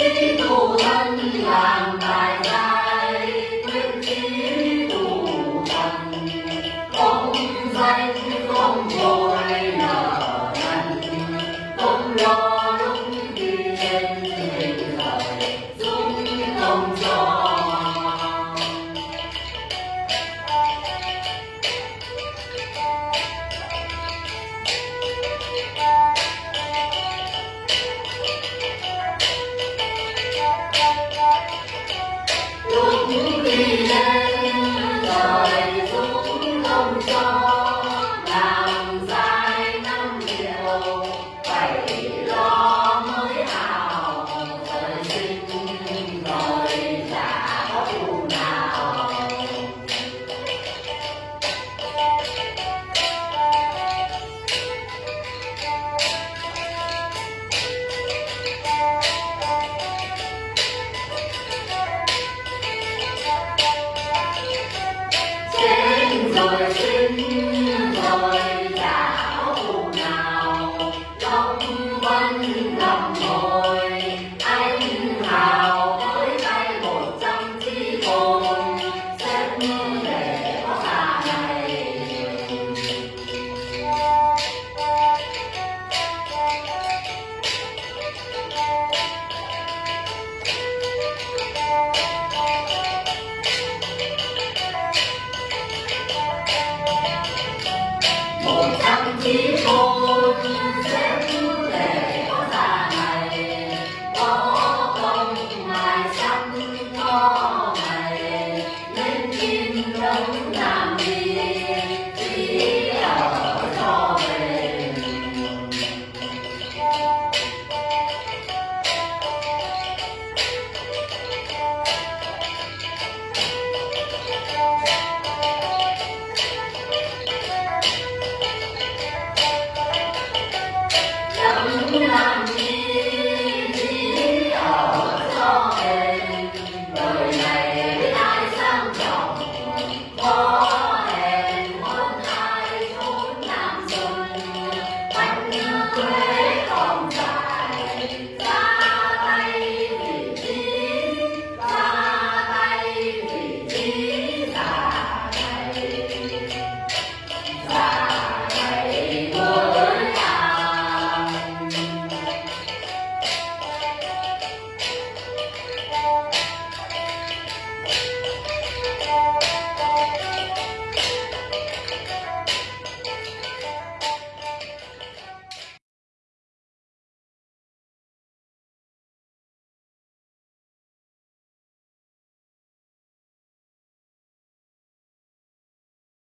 Chí do one, one, one, one, go. Thank you.